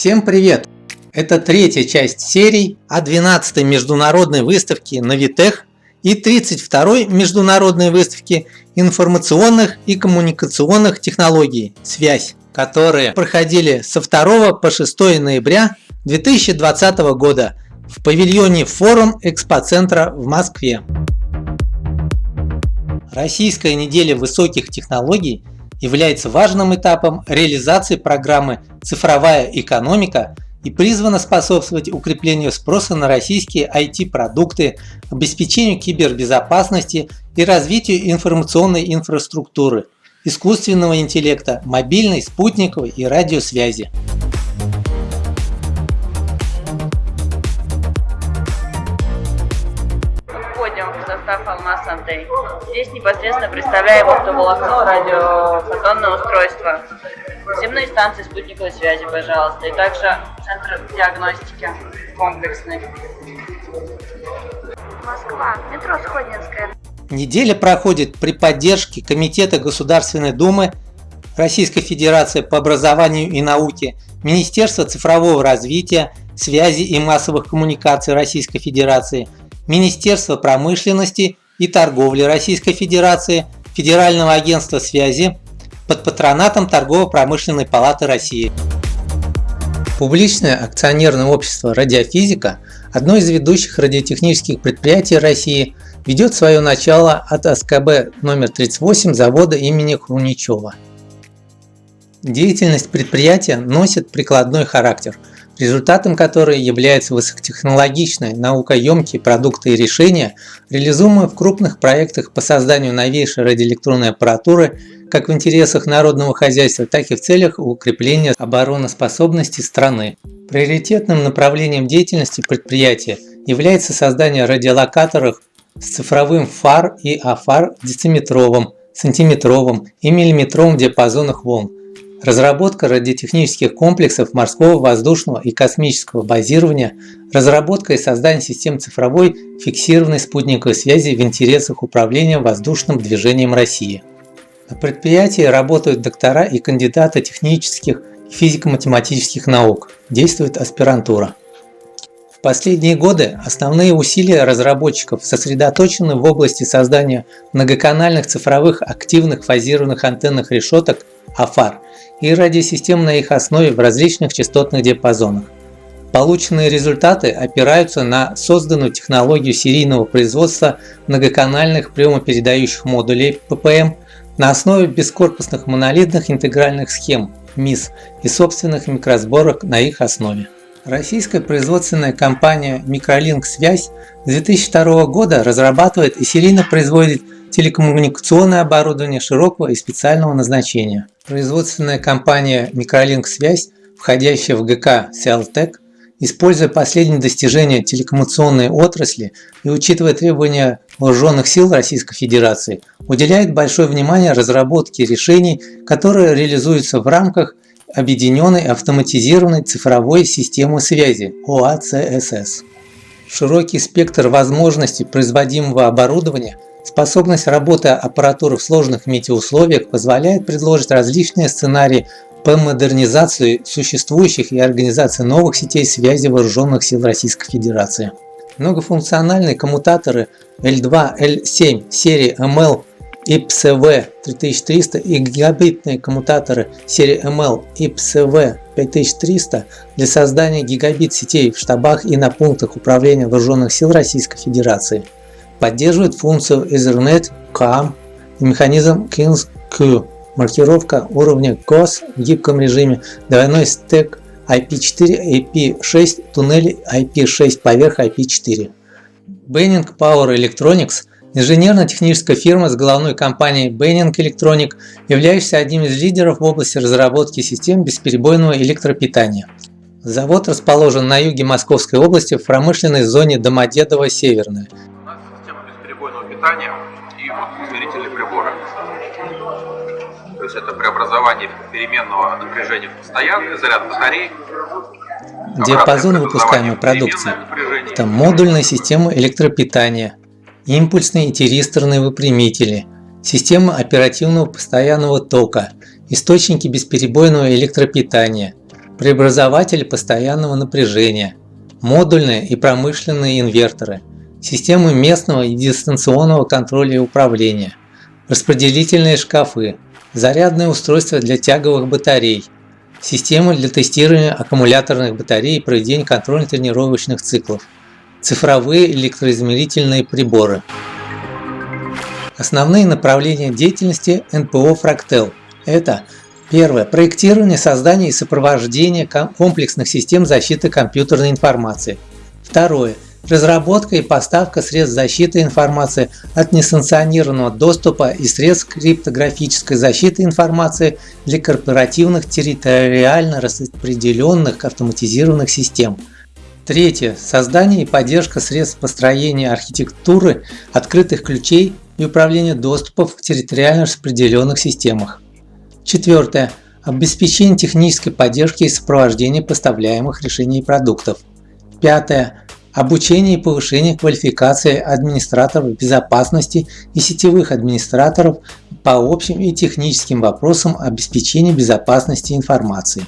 Всем привет! Это третья часть серий о 12-й международной выставке Навитех и 32-й международной выставке информационных и коммуникационных технологий «Связь», которые проходили со 2 по 6 ноября 2020 года в павильоне Форум Экспоцентра в Москве. Российская неделя высоких технологий является важным этапом реализации программы «Цифровая экономика» и призвана способствовать укреплению спроса на российские IT-продукты, обеспечению кибербезопасности и развитию информационной инфраструктуры, искусственного интеллекта, мобильной, спутниковой и радиосвязи. Алмаз Антей. Здесь непосредственно представляем оптоволокно, радиофотонное устройство, земные станции спутниковой связи, пожалуйста, и также центр диагностики комплексный. Москва, метро Сходнинская. Неделя проходит при поддержке Комитета Государственной Думы Российской Федерации по образованию и науке, Министерства цифрового развития, связи и массовых коммуникаций Российской Федерации – Министерства промышленности и торговли Российской Федерации, Федерального агентства связи под патронатом Торгово-промышленной палаты России. Публичное акционерное общество «Радиофизика» – одно из ведущих радиотехнических предприятий России, ведет свое начало от СКБ номер 38 завода имени Хруничева. Деятельность предприятия носит прикладной характер – результатом которой являются высокотехнологичные, наукоемкие продукты и решения, реализуемые в крупных проектах по созданию новейшей радиоэлектронной аппаратуры как в интересах народного хозяйства, так и в целях укрепления обороноспособности страны. Приоритетным направлением деятельности предприятия является создание радиолокаторов с цифровым фар и афар дециметровым, сантиметровым и миллиметровым диапазонах волн, разработка радиотехнических комплексов морского, воздушного и космического базирования, разработка и создание систем цифровой фиксированной спутниковой связи в интересах управления воздушным движением России. На предприятии работают доктора и кандидаты технических и физико-математических наук, действует аспирантура. В последние годы основные усилия разработчиков сосредоточены в области создания многоканальных цифровых активных фазированных антенных решеток АФАР и радиосистем на их основе в различных частотных диапазонах. Полученные результаты опираются на созданную технологию серийного производства многоканальных приемопередающих модулей ППМ на основе бескорпусных монолитных интегральных схем МИС и собственных микросборок на их основе. Российская производственная компания Microlink Связь с 2002 года разрабатывает и серийно производит телекоммуникационное оборудование широкого и специального назначения. Производственная компания Microlink Связь, входящая в ГК Селтек, используя последние достижения телекоммуникационной отрасли и учитывая требования вооруженных сил Российской Федерации, уделяет большое внимание разработке решений, которые реализуются в рамках Объединенной автоматизированной цифровой системы связи ОАЦСС. Широкий спектр возможностей производимого оборудования – Способность работы аппаратуры в сложных метеоусловиях позволяет предложить различные сценарии по модернизации существующих и организации новых сетей связи вооруженных сил Российской Федерации. Многофункциональные коммутаторы L2, L7 серии ML IPSV 3300 и гигабитные коммутаторы серии ML IPSV 5300 для создания гигабит сетей в штабах и на пунктах управления вооруженных сил Российской Федерации – Поддерживает функцию Ethernet CAM и механизм KINS-Q. Маркировка уровня GOS в гибком режиме, двойной стек IP4, IP6, туннели IP6 поверх IP4. Benning Power Electronics – инженерно-техническая фирма с головной компанией Benning Electronic, являющаяся одним из лидеров в области разработки систем бесперебойного электропитания. Завод расположен на юге Московской области в промышленной зоне Домодедово-Северная питания и вот измерительные приборы. То есть это преобразование переменного напряжения в постоянный, заряд батарей. Диапазон выпускаемой продукции – это модульная система электропитания, импульсные и тиристорные выпрямители, система оперативного постоянного тока, источники бесперебойного электропитания, преобразователи постоянного напряжения, модульные и промышленные инверторы, системы местного и дистанционного контроля и управления, распределительные шкафы, зарядные устройства для тяговых батарей, системы для тестирования аккумуляторных батарей и проведения контрольно-тренировочных циклов, цифровые электроизмерительные приборы. Основные направления деятельности НПО «Фрактел» – это Первое. Проектирование, создание и сопровождение комплексных систем защиты компьютерной информации. Второе. Разработка и поставка средств защиты информации от несанкционированного доступа и средств криптографической защиты информации для корпоративных территориально распределенных автоматизированных систем. Третье. Создание и поддержка средств построения архитектуры открытых ключей и управления доступов в территориально распределенных системах. Четвертое. Обеспечение технической поддержки и сопровождения поставляемых решений и продуктов. Пятое. Обучение и повышение квалификации администраторов безопасности и сетевых администраторов по общим и техническим вопросам обеспечения безопасности информации.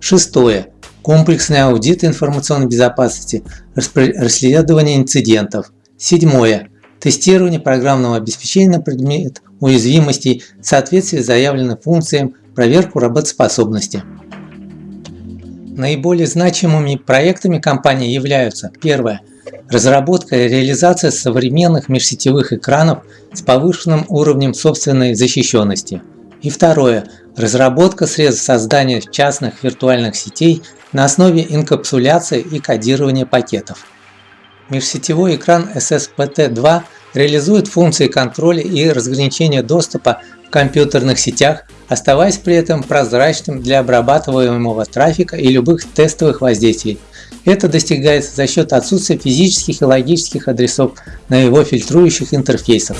Шестое. Комплексный аудит информационной безопасности, расследование инцидентов. Седьмое. Тестирование программного обеспечения на предмет уязвимостей, соответствие заявленным функциям, проверку работоспособности. Наиболее значимыми проектами компании являются первое – разработка и реализация современных межсетевых экранов с повышенным уровнем собственной защищенности. И второе – разработка средств создания частных виртуальных сетей на основе инкапсуляции и кодирования пакетов. Межсетевой экран SSPT2 реализует функции контроля и разграничения доступа в компьютерных сетях, оставаясь при этом прозрачным для обрабатываемого трафика и любых тестовых воздействий. Это достигается за счет отсутствия физических и логических адресов на его фильтрующих интерфейсах.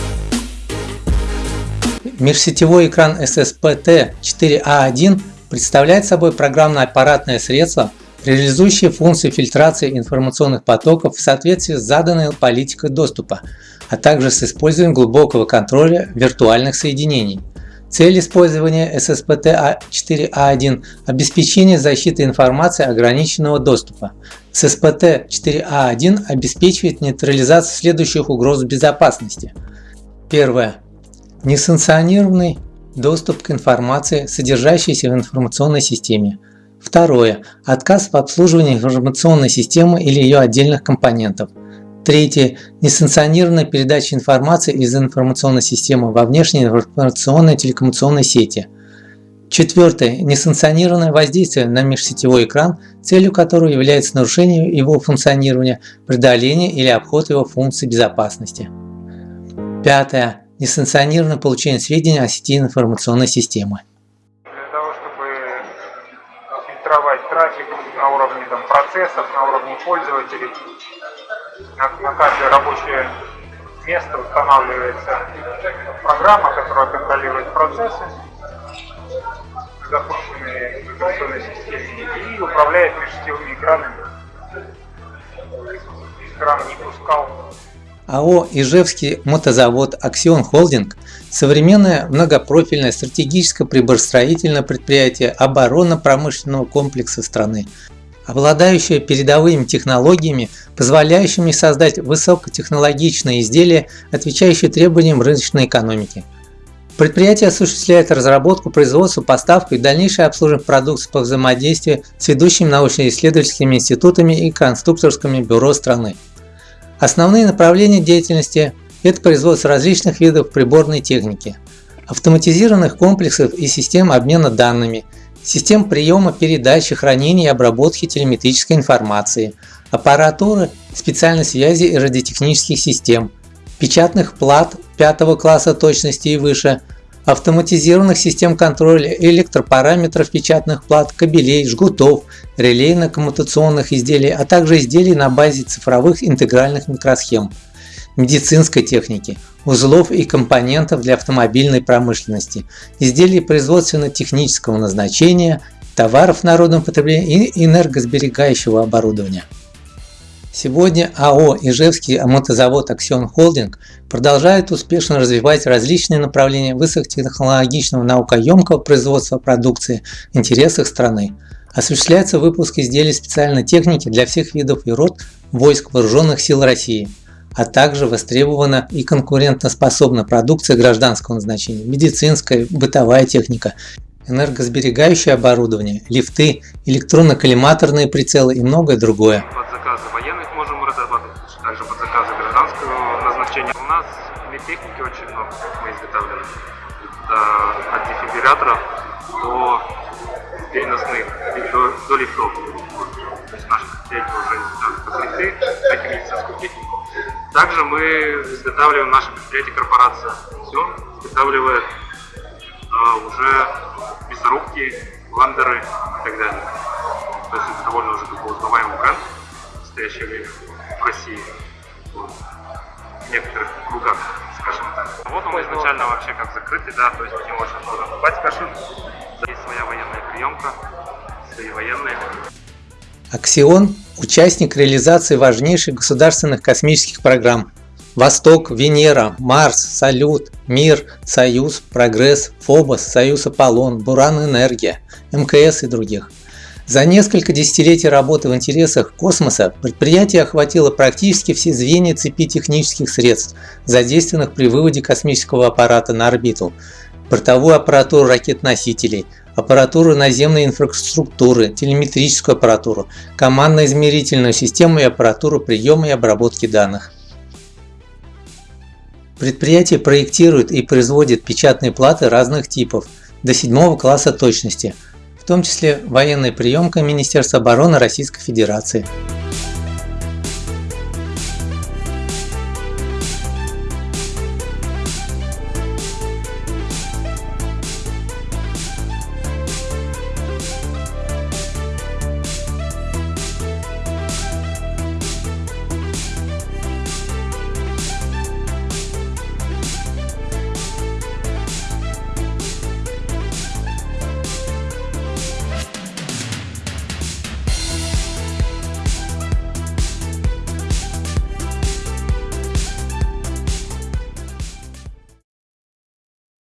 Межсетевой экран SSPT4A1 представляет собой программно-аппаратное средство, реализующее функции фильтрации информационных потоков в соответствии с заданной политикой доступа, а также с использованием глубокого контроля виртуальных соединений. Цель использования SSPT4A1 – обеспечение защиты информации ограниченного доступа. SSPT4A1 обеспечивает нейтрализацию следующих угроз безопасности. Первое. Несанкционированный доступ к информации, содержащейся в информационной системе. Второе. Отказ в обслуживании информационной системы или ее отдельных компонентов. Третье. Несанкционированная передача информации из информационной системы во внешние информационные телекоммуникационные сети. Четвертое. Несанкционированное воздействие на межсетевой экран, целью которого является нарушение его функционирования, преодоление или обход его функций безопасности. Пятое. Несанкционированное получение сведений о сети информационной системы. Для того, чтобы фильтровать трафик на уровне там, процессов, на уровне пользователей, на, на каждое рабочее место устанавливается программа, которая контролирует процессы, запущенные в информационной системе, и управляет межсетевыми экранами. Экран не пускал АО «Ижевский мотозавод Аксион Холдинг» – современное многопрофильное стратегическое приборостроительное предприятие оборонно-промышленного комплекса страны, обладающая передовыми технологиями, позволяющими создать высокотехнологичные изделия, отвечающие требованиям рыночной экономики. Предприятие осуществляет разработку, производство, поставку и дальнейшее обслуживание продукции по взаимодействию с ведущими научно-исследовательскими институтами и конструкторскими бюро страны. Основные направления деятельности – это производство различных видов приборной техники, автоматизированных комплексов и систем обмена данными – систем приема, передачи, хранения и обработки телеметрической информации, аппаратуры, специальной связи и радиотехнических систем, печатных плат 5 класса точности и выше, автоматизированных систем контроля электропараметров печатных плат, кабелей, жгутов, релейно-коммутационных изделий, а также изделий на базе цифровых интегральных микросхем медицинской техники, узлов и компонентов для автомобильной промышленности, изделий производственно-технического назначения, товаров народного потребления и энергосберегающего оборудования. Сегодня АО «Ижевский мотозавод Аксион Холдинг» продолжает успешно развивать различные направления высокотехнологичного наукоемкого производства продукции в интересах страны, Осуществляется выпуск изделий специальной техники для всех видов и род войск Вооруженных сил России, а также востребована и конкурентоспособна продукция гражданского назначения, медицинская, бытовая техника, энергосберегающее оборудование, лифты, электронно-коллиматорные прицелы и многое другое. От дефибрилляторов до переносных, до, до лифтов. То есть наши предприятия уже покрыты этим медицинскую технику. Также мы изготавливаем наше предприятие корпорация. Все изготавливает а, уже мясорубки, ландеры и так далее. То есть это довольно уже такой узнаваемый бренд в настоящее время в России. В некоторых кругах, скажем так. Вот он изначально вообще как закрытый, да, то есть по нему очень сложно попасть кашин. Есть своя военная приемка, свои военные. Аксион – участник реализации важнейших государственных космических программ Восток, Венера, Марс, Салют, Мир, Союз, Прогресс, Фобос, Союз Аполлон, Буран Энергия, МКС и других. За несколько десятилетий работы в интересах космоса предприятие охватило практически все звенья цепи технических средств, задействованных при выводе космического аппарата на орбиту, бортовую аппаратуру ракет-носителей, аппаратуру наземной инфраструктуры, телеметрическую аппаратуру, командно-измерительную систему и аппаратуру приема и обработки данных. Предприятие проектирует и производит печатные платы разных типов до седьмого класса точности, в том числе военная приемка Министерства обороны Российской Федерации.